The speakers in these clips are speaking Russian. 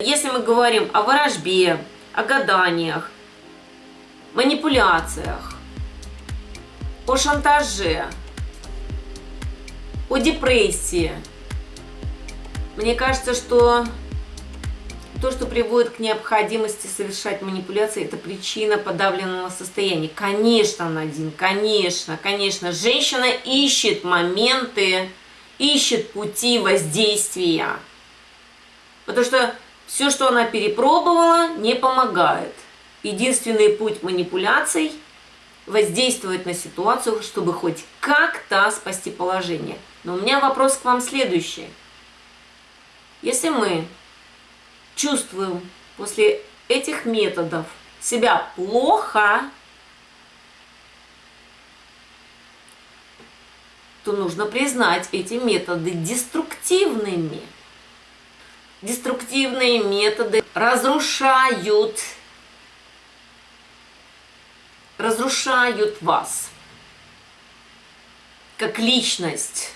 Если мы говорим о ворожбе, о гаданиях, манипуляциях, о шантаже, о депрессии, мне кажется, что то, что приводит к необходимости совершать манипуляции, это причина подавленного состояния. Конечно, Надин, конечно, конечно. Женщина ищет моменты, ищет пути воздействия. Потому что все, что она перепробовала, не помогает. Единственный путь манипуляций – воздействовать на ситуацию, чтобы хоть как-то спасти положение. Но у меня вопрос к вам следующий. Если мы чувствуем после этих методов себя плохо, то нужно признать эти методы деструктивными. Деструктивные методы разрушают, разрушают вас как личность.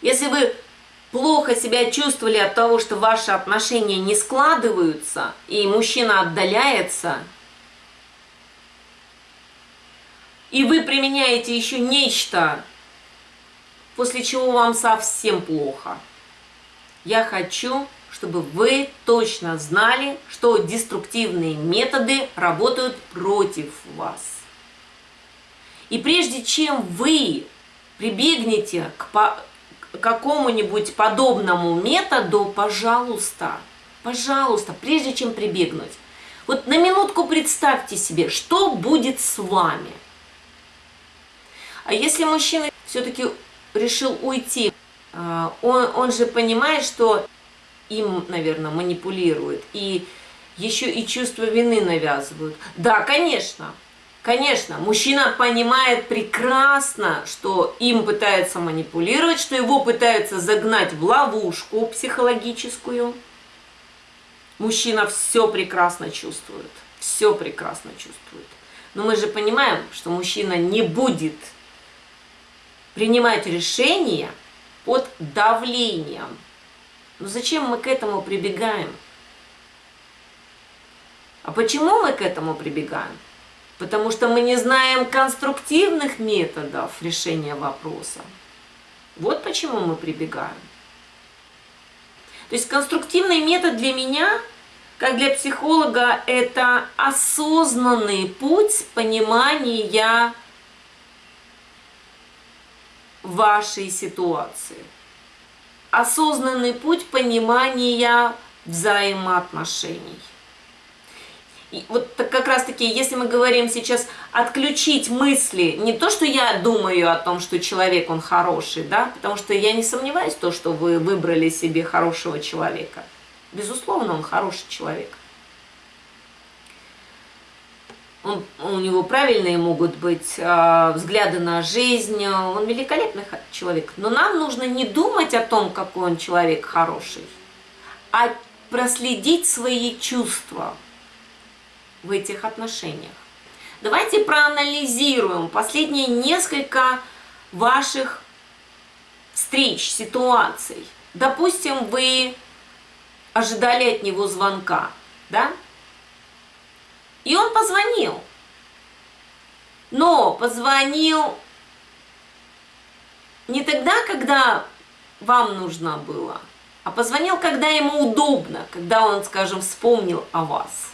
Если вы плохо себя чувствовали от того, что ваши отношения не складываются, и мужчина отдаляется, и вы применяете еще нечто, после чего вам совсем плохо. Я хочу, чтобы вы точно знали, что деструктивные методы работают против вас. И прежде чем вы прибегнете к какому-нибудь подобному методу, пожалуйста, пожалуйста, прежде чем прибегнуть, вот на минутку представьте себе, что будет с вами. А если мужчина все-таки решил уйти, он, он же понимает, что им, наверное, манипулируют, и еще и чувство вины навязывают. Да, конечно, Конечно, мужчина понимает прекрасно, что им пытаются манипулировать, что его пытаются загнать в ловушку психологическую. Мужчина все прекрасно чувствует, все прекрасно чувствует. Но мы же понимаем, что мужчина не будет принимать решения под давлением. Но зачем мы к этому прибегаем? А почему мы к этому прибегаем? потому что мы не знаем конструктивных методов решения вопроса. Вот почему мы прибегаем. То есть конструктивный метод для меня, как для психолога, это осознанный путь понимания вашей ситуации. Осознанный путь понимания взаимоотношений. И вот как раз таки, если мы говорим сейчас отключить мысли, не то, что я думаю о том, что человек, он хороший, да, потому что я не сомневаюсь в том, что вы выбрали себе хорошего человека. Безусловно, он хороший человек. Он, у него правильные могут быть э, взгляды на жизнь, он великолепный человек. Но нам нужно не думать о том, какой он человек хороший, а проследить свои чувства – в этих отношениях. Давайте проанализируем последние несколько ваших встреч, ситуаций. Допустим, вы ожидали от него звонка, да? И он позвонил. Но позвонил не тогда, когда вам нужно было, а позвонил, когда ему удобно, когда он, скажем, вспомнил о вас.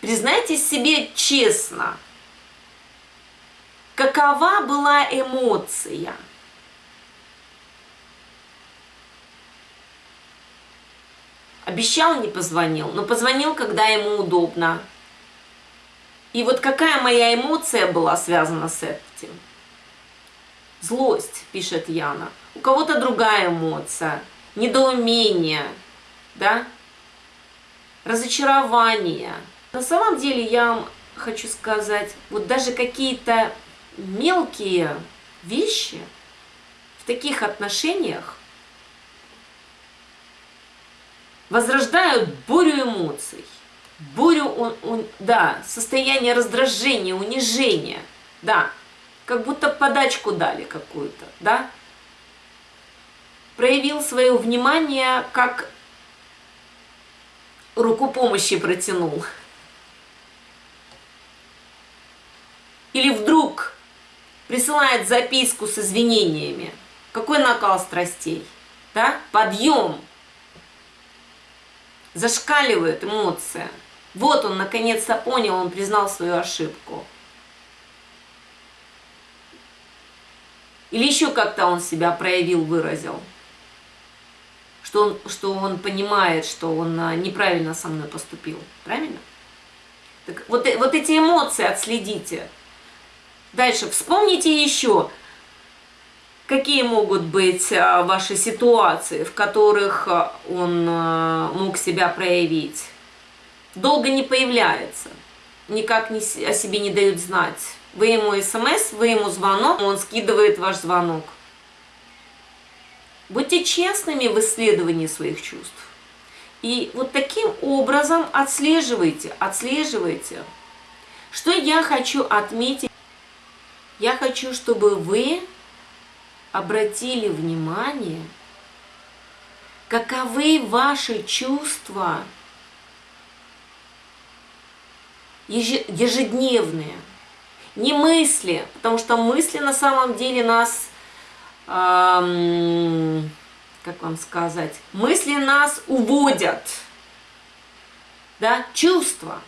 Признайтесь себе честно, какова была эмоция? Обещал, не позвонил, но позвонил, когда ему удобно. И вот какая моя эмоция была связана с этим? Злость, пишет Яна. У кого-то другая эмоция. Недоумение, да? Разочарование. На самом деле я вам хочу сказать, вот даже какие-то мелкие вещи в таких отношениях возрождают бурю эмоций, бурю, он, он, да, состояние раздражения, унижения, да, как будто подачку дали какую-то, да, проявил свое внимание как руку помощи протянул. Или вдруг присылает записку с извинениями. Какой накал страстей, да? Подъем. Зашкаливает эмоция. Вот он наконец-то понял, он признал свою ошибку. Или еще как-то он себя проявил, выразил. Что он, что он понимает, что он а, неправильно со мной поступил. Правильно? Так вот, э, вот эти эмоции отследите. Дальше вспомните еще, какие могут быть а, ваши ситуации, в которых а, он мог себя проявить. Долго не появляется, никак не, о себе не дают знать вы ему смс, вы ему звонок, он скидывает ваш звонок. Будьте честными в исследовании своих чувств. И вот таким образом отслеживайте, отслеживайте. Что я хочу отметить? Я хочу, чтобы вы обратили внимание, каковы ваши чувства ежедневные – не мысли, потому что мысли на самом деле нас, эм, как вам сказать, мысли нас уводят, да, чувства.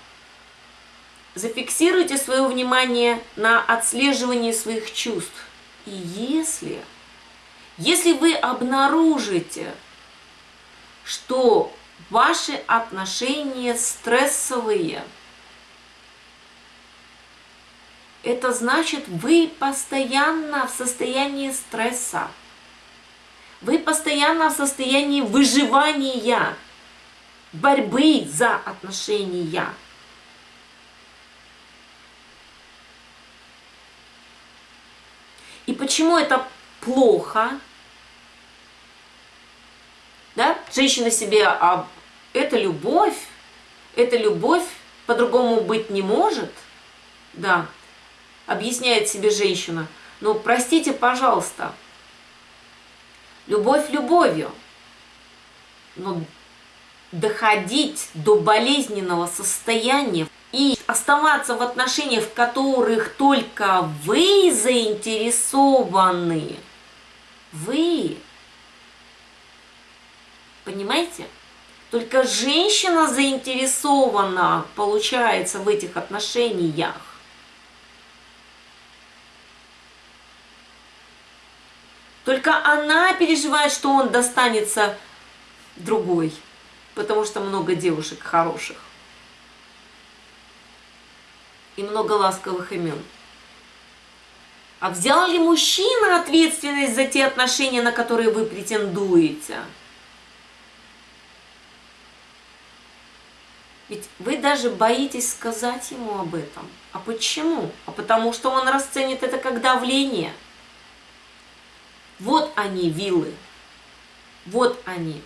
Зафиксируйте свое внимание на отслеживании своих чувств. И если, если вы обнаружите, что ваши отношения стрессовые – это значит, вы постоянно в состоянии стресса. Вы постоянно в состоянии выживания, борьбы за отношения. И почему это плохо? Да? Женщина себе, а это любовь, это любовь, по-другому быть не может. Да, объясняет себе женщина. Но простите, пожалуйста, любовь любовью, но доходить до болезненного состояния и оставаться в отношениях, в которых только вы заинтересованы, вы, понимаете? Только женщина заинтересована, получается, в этих отношениях. Только она переживает, что он достанется другой, потому что много девушек хороших. И много ласковых имен. А взял ли мужчина ответственность за те отношения, на которые вы претендуете? Ведь вы даже боитесь сказать ему об этом. А почему? А потому что он расценит это как давление – вот они, виллы. Вот они.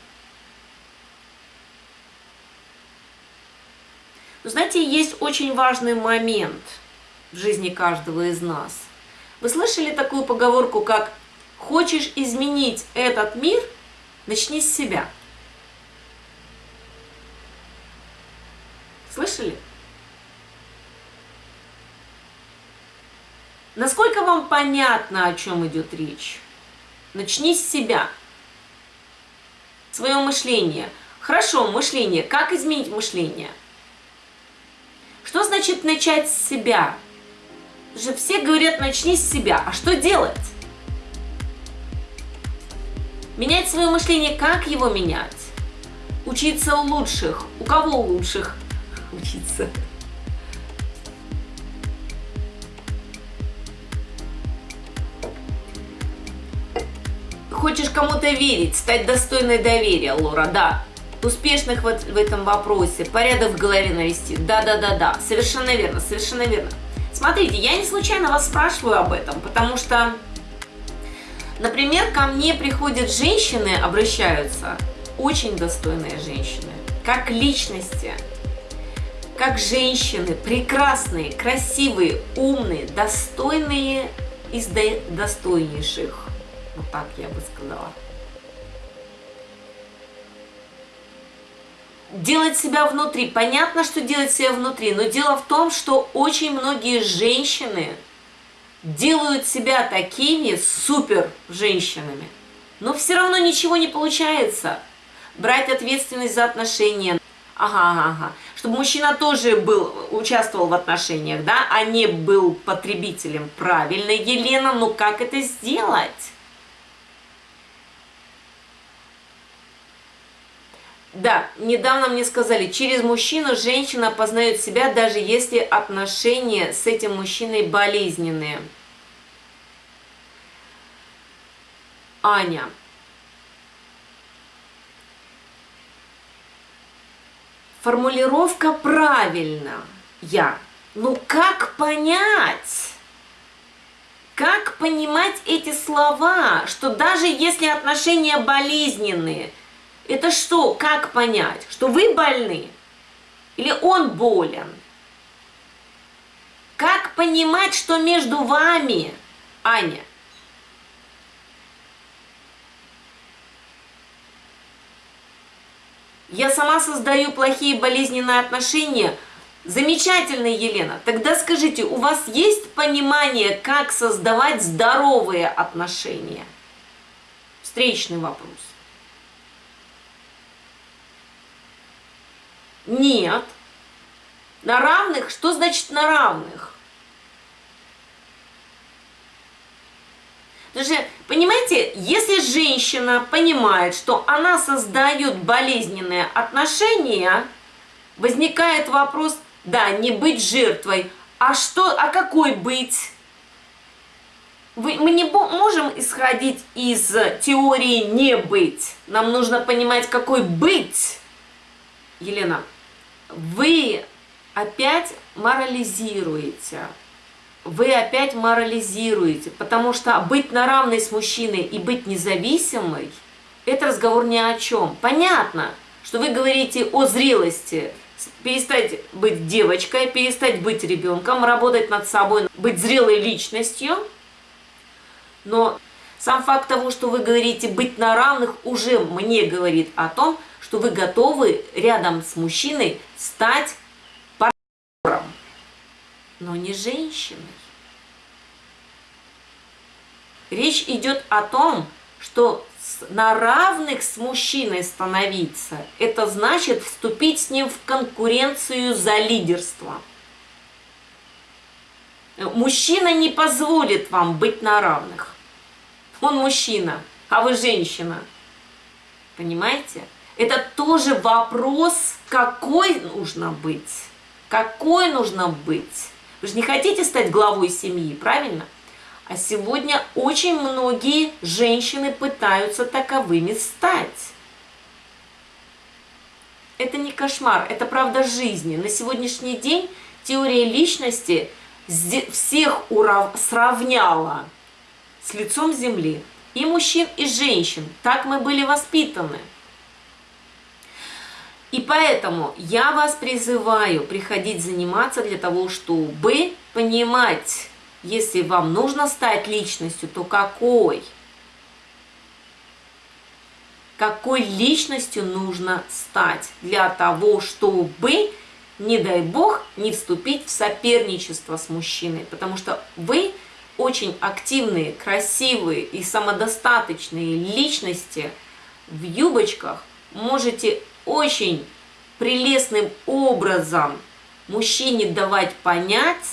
Но знаете, есть очень важный момент в жизни каждого из нас. Вы слышали такую поговорку, как «Хочешь изменить этот мир? Начни с себя». Слышали? Насколько вам понятно, о чем идет речь? Начни с себя. Свое мышление. Хорошо, мышление. Как изменить мышление? Что значит начать с себя? Же все говорят, начни с себя. А что делать? Менять свое мышление, как его менять? Учиться у лучших. У кого лучших учиться? Хочешь кому-то верить, стать достойной доверия, Лора, да. Успешных вот в этом вопросе, порядок в голове навести. Да-да-да-да, совершенно верно, совершенно верно. Смотрите, я не случайно вас спрашиваю об этом, потому что, например, ко мне приходят женщины, обращаются, очень достойные женщины, как личности, как женщины, прекрасные, красивые, умные, достойные из достойнейших. Вот так я бы сказала. делать себя внутри. Понятно, что делать себя внутри, но дело в том, что очень многие женщины делают себя такими супер женщинами, но все равно ничего не получается. Брать ответственность за отношения. Ага, ага, ага. Чтобы мужчина тоже был, участвовал в отношениях, да, а не был потребителем. Правильно, Елена, но как это сделать? Да, недавно мне сказали, через мужчину женщина познает себя, даже если отношения с этим мужчиной болезненные. Аня. Формулировка правильная. Я. Ну как понять? Как понимать эти слова, что даже если отношения болезненные – это что, как понять? Что вы больны? Или он болен? Как понимать, что между вами, Аня? Я сама создаю плохие болезненные отношения. Замечательно, Елена. Тогда скажите, у вас есть понимание, как создавать здоровые отношения? Встречный вопрос. Нет. На равных? Что значит на равных? Потому понимаете, если женщина понимает, что она создает болезненные отношения, возникает вопрос, да, не быть жертвой, а что, а какой быть? Мы не можем исходить из теории не быть. Нам нужно понимать, какой быть. Елена, вы опять морализируете. Вы опять морализируете, потому что быть на равной с мужчиной и быть независимой, это разговор ни о чем. Понятно, что вы говорите о зрелости, перестать быть девочкой, перестать быть ребенком, работать над собой, быть зрелой личностью. Но сам факт того, что вы говорите быть на равных, уже мне говорит о том, что вы готовы рядом с мужчиной стать партнером, но не женщиной. Речь идет о том, что на равных с мужчиной становиться, это значит вступить с ним в конкуренцию за лидерство. Мужчина не позволит вам быть на равных. Он мужчина, а вы женщина. Понимаете? Это тоже вопрос, какой нужно быть. Какой нужно быть. Вы же не хотите стать главой семьи, правильно? А сегодня очень многие женщины пытаются таковыми стать. Это не кошмар, это правда жизни. На сегодняшний день теория личности всех сравняла с лицом земли. И мужчин, и женщин. Так мы были воспитаны. И поэтому я вас призываю приходить заниматься для того, чтобы понимать, если вам нужно стать личностью, то какой? Какой личностью нужно стать для того, чтобы, не дай бог, не вступить в соперничество с мужчиной? Потому что вы очень активные, красивые и самодостаточные личности в юбочках можете очень прелестным образом мужчине давать понять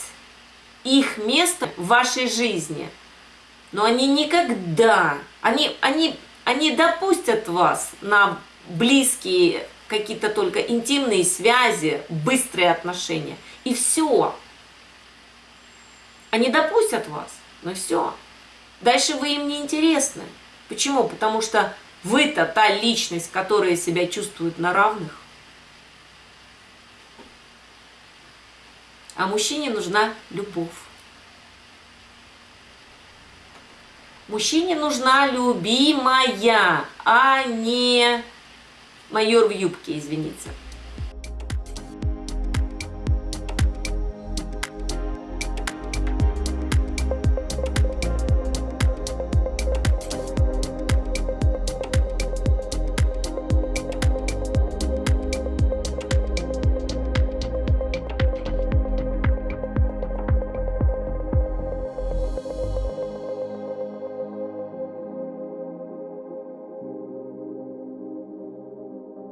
их место в вашей жизни. Но они никогда, они, они, они допустят вас на близкие какие-то только интимные связи, быстрые отношения. И все. Они допустят вас, но все. Дальше вы им не интересны. Почему? Потому что вы-то та личность, которая себя чувствует на равных. А мужчине нужна любовь. Мужчине нужна любимая, а не майор в юбке, извините.